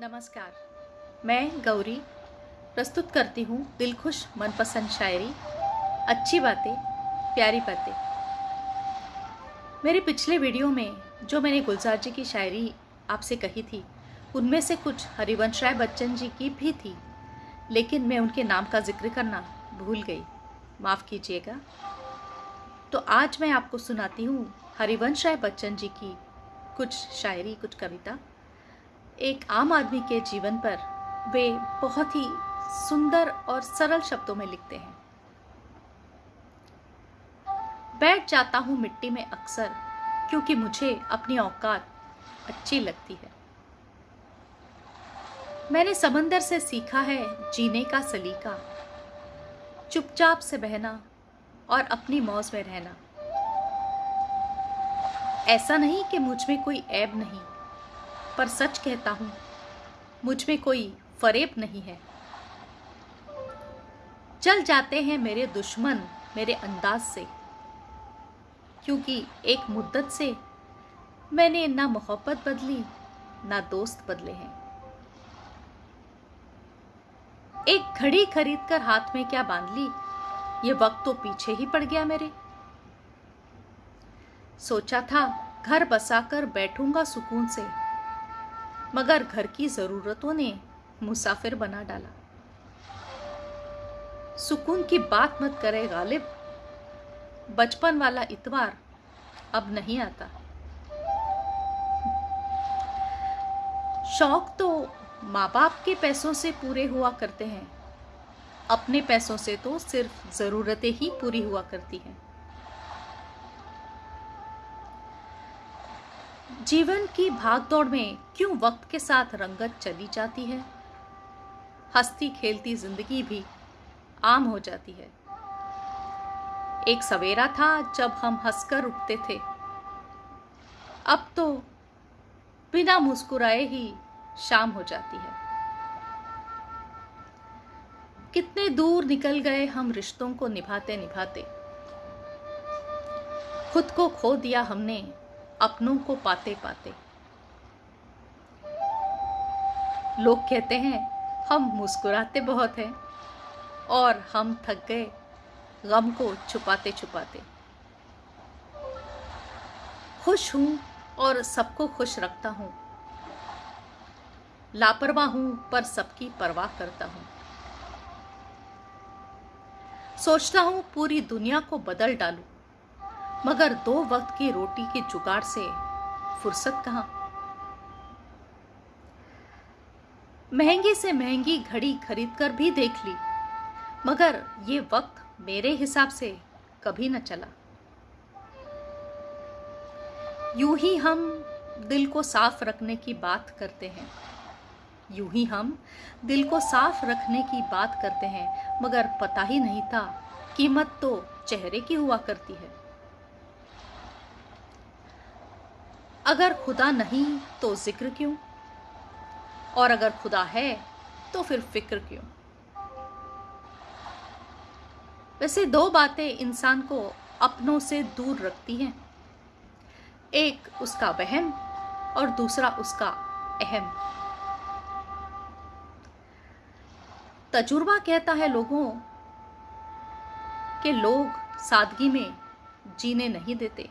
नमस्कार। मैं गौरी प्रस्तुत करती हूँ दिलखुश मनपसंद शायरी, अच्छी बातें, प्यारी बातें। मेरे पिछले वीडियो में जो मैंने गुलजार जी की शायरी आपसे कही थी, उनमें से कुछ हरिवंश राय बच्चन जी की भी थी, लेकिन मैं उनके नाम का ज़िक्र करना भूल गई। माफ़ कीजिएगा। तो आज मैं आपको सुनाती हूँ हरिवंश राय बच्चन जी की कुछ शायरी, कुछ कविता। एक आम आदमी के जीवन पर वे बहुत ही सुंदर और सरल शब्दों में लिखते हैं। बैठ जाता हूँ मिट्टी में अक्सर, क्योंकि मुझे अपनी औकात अच्छी लगती है। मैंने समंदर से सीखा है जीने का सलीका, चुपचाप से बहना और अपनी मौज में रहना। ऐसा नहीं कि मुझमें कोई ऐब नहीं। पर सच कहता हूँ, मुझमें कोई फरेब नहीं है। चल जाते हैं मेरे दुश्मन मेरे अंदाज से, क्योंकि एक मुद्दत से मैंने ना मोहब्बत बदली, ना दोस्त बदले हैं। एक घड़ी खरीद कर हाथ में क्या बाँध ली, ये वक्त तो पीछे ही पड़ गया मेरे। सोचा था घर बसाकर बैठूँगा सुकून से मगर घर की जरूरतों ने मुसाफिर बना डाला। सुकून की बात मत करे, गालिब। बचपन वाला इतवार अब नहीं आता। शौक तो माँ बाप के पैसों से पूरे हुआ करते हैं। अपने पैसों से तो सिर्फ़ ज़रूरतें ही पूरी हुआ करती हैं। जीवन की भागदौड़ में क्यों वक्त के साथ रंगत चली जाती है? हंसती खेलती ज़िंदगी भी आम हो जाती है। एक सवेरा था जब हम हंसकर उठते थे। अब तो बिना मुस्कुराए ही शाम हो जाती है। कितने दूर निकल गए हम रिश्तों को निभाते निभाते खुद को खो दिया हमने अपनों को पाते पाते। लोग कहते हैं, हम मुस्कुराते बहुत हैं और हम थक गए, गम को छुपाते छुपाते। खुश हूँ और सबको खुश रखता हूँ। लापरवाह हूँ पर सबकी परवाह करता हूँ। सोचता हूँ पूरी दुनिया को बदल डालूं। मगर दो वक्त की रोटी के जुगाड़ से फुर्सत कहाँ? महँगी से महँगी घड़ी खरीद कर भी देख ली, मगर ये वक्त मेरे हिसाब से कभी न चला। यूँ ही हम दिल को साफ़ रखने की बात करते हैं। यूँ ही हम दिल को साफ़ रखने की बात करते हैं, मगर पता ही नहीं था कीमत तो चेहरे की हुआ करती है। अगर खुदा नहीं तो ज़िक्र क्यों? और अगर खुदा है तो फिर फ़िक्र क्यों? वैसे दो बातें इंसान को अपनों से दूर रखती हैं। एक उसका वहम और दूसरा उसका अहम। तजुर्बा कहता है लोगों के लोग सादगी में जीने नहीं देते।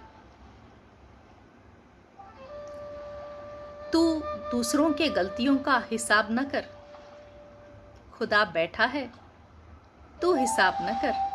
दूसरों के गलतियों का हिसाब न कर। खुदा बैठा है तू हिसाब न कर।